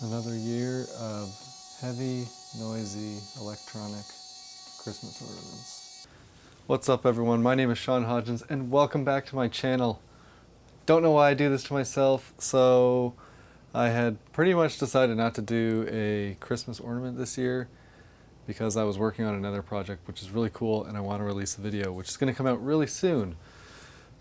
Another year of heavy, noisy, electronic Christmas ornaments. What's up everyone, my name is Sean Hodgins and welcome back to my channel. Don't know why I do this to myself, so I had pretty much decided not to do a Christmas ornament this year because I was working on another project which is really cool and I want to release a video which is going to come out really soon.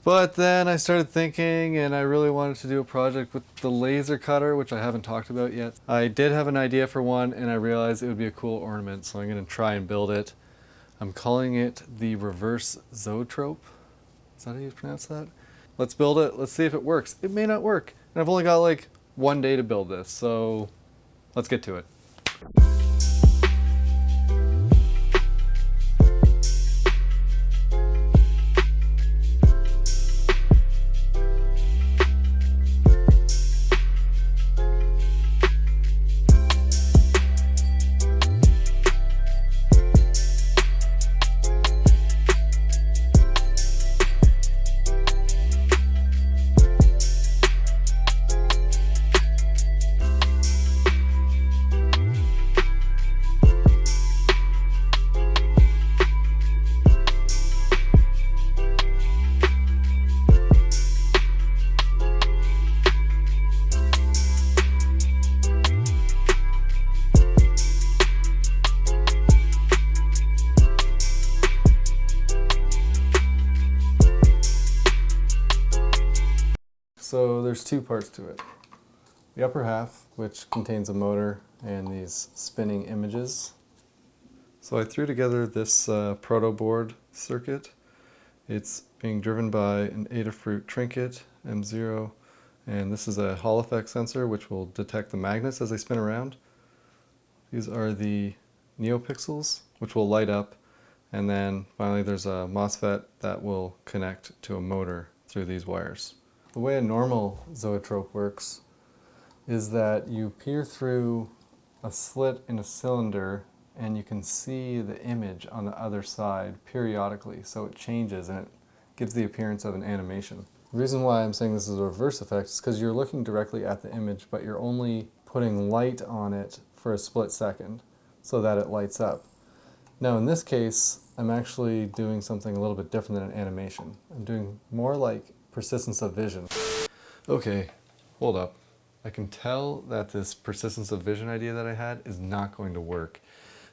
But then I started thinking and I really wanted to do a project with the laser cutter, which I haven't talked about yet. I did have an idea for one and I realized it would be a cool ornament, so I'm going to try and build it. I'm calling it the reverse zoetrope. Is that how you pronounce that? Let's build it. Let's see if it works. It may not work. And I've only got like one day to build this, so let's get to it. So there's two parts to it. The upper half, which contains a motor and these spinning images. So I threw together this uh, proto board circuit. It's being driven by an Adafruit Trinket M0 and this is a Hall effect sensor which will detect the magnets as they spin around. These are the NeoPixels which will light up and then finally there's a MOSFET that will connect to a motor through these wires. The way a normal zoetrope works is that you peer through a slit in a cylinder and you can see the image on the other side periodically so it changes and it gives the appearance of an animation. The reason why I'm saying this is a reverse effect is because you're looking directly at the image but you're only putting light on it for a split second so that it lights up. Now in this case I'm actually doing something a little bit different than an animation. I'm doing more like persistence of vision. Okay, hold up. I can tell that this persistence of vision idea that I had is not going to work.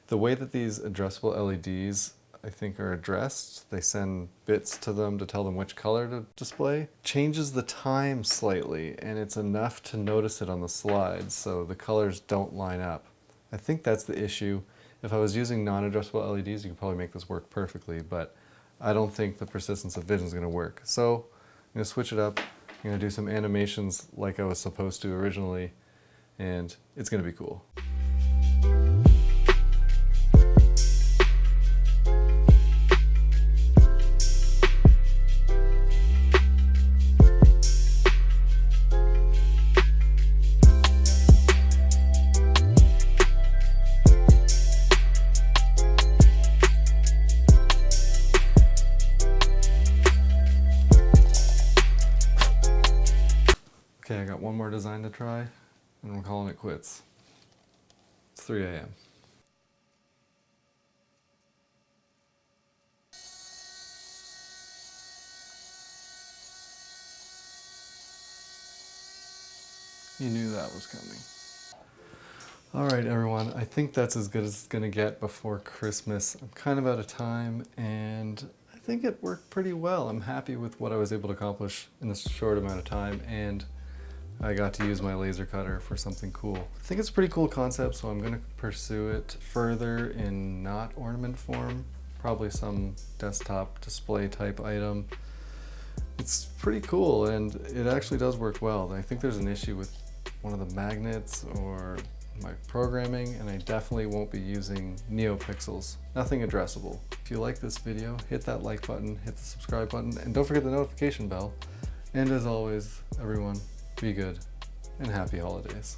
The way that these addressable LEDs I think are addressed, they send bits to them to tell them which color to display, changes the time slightly and it's enough to notice it on the slides so the colors don't line up. I think that's the issue. If I was using non-addressable LEDs you could probably make this work perfectly but I don't think the persistence of vision is going to work. So I'm to switch it up. I'm to do some animations like I was supposed to originally, and it's to be cool. One more design to try, and I'm calling it quits. It's 3 a.m. You knew that was coming. Alright everyone, I think that's as good as it's gonna get before Christmas. I'm kind of out of time and I think it worked pretty well. I'm happy with what I was able to accomplish in this short amount of time and I got to use my laser cutter for something cool. I think it's a pretty cool concept, so I'm going to pursue it further in not ornament form, probably some desktop display type item. It's pretty cool and it actually does work well. I think there's an issue with one of the magnets or my programming and I definitely won't be using NeoPixels. Nothing addressable. If you like this video, hit that like button, hit the subscribe button, and don't forget the notification bell. And as always, everyone, be good, and happy holidays.